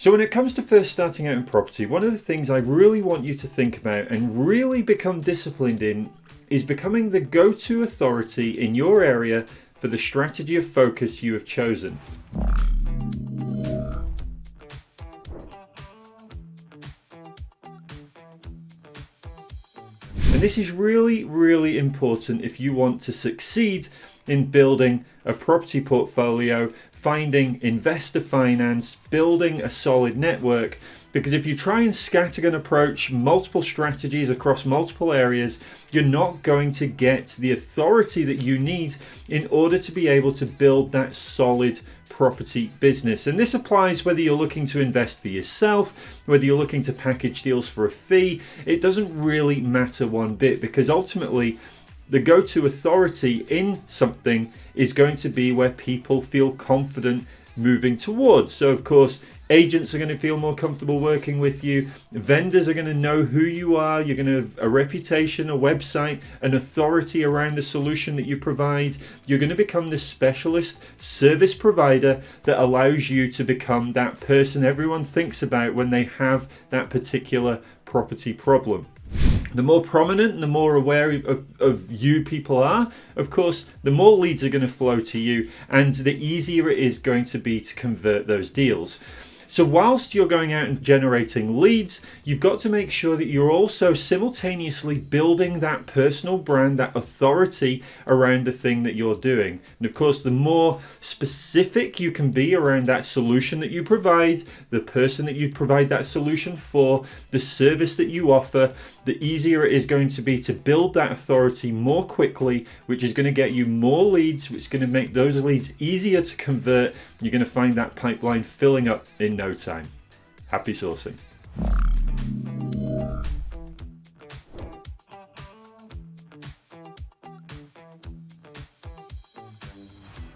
So when it comes to first starting out in property, one of the things I really want you to think about and really become disciplined in is becoming the go-to authority in your area for the strategy of focus you have chosen. And this is really, really important if you want to succeed in building a property portfolio finding investor finance, building a solid network. Because if you try and scattergun approach multiple strategies across multiple areas, you're not going to get the authority that you need in order to be able to build that solid property business. And this applies whether you're looking to invest for yourself, whether you're looking to package deals for a fee, it doesn't really matter one bit because ultimately the go-to authority in something is going to be where people feel confident moving towards. So of course, agents are going to feel more comfortable working with you. Vendors are going to know who you are. You're going to have a reputation, a website, an authority around the solution that you provide. You're going to become the specialist service provider that allows you to become that person everyone thinks about when they have that particular property problem the more prominent and the more aware of, of you people are, of course, the more leads are going to flow to you and the easier it is going to be to convert those deals. So whilst you're going out and generating leads, you've got to make sure that you're also simultaneously building that personal brand, that authority around the thing that you're doing. And of course, the more specific you can be around that solution that you provide, the person that you provide that solution for, the service that you offer, the easier it is going to be to build that authority more quickly, which is going to get you more leads, which is going to make those leads easier to convert. You're going to find that pipeline filling up in no time. Happy sourcing.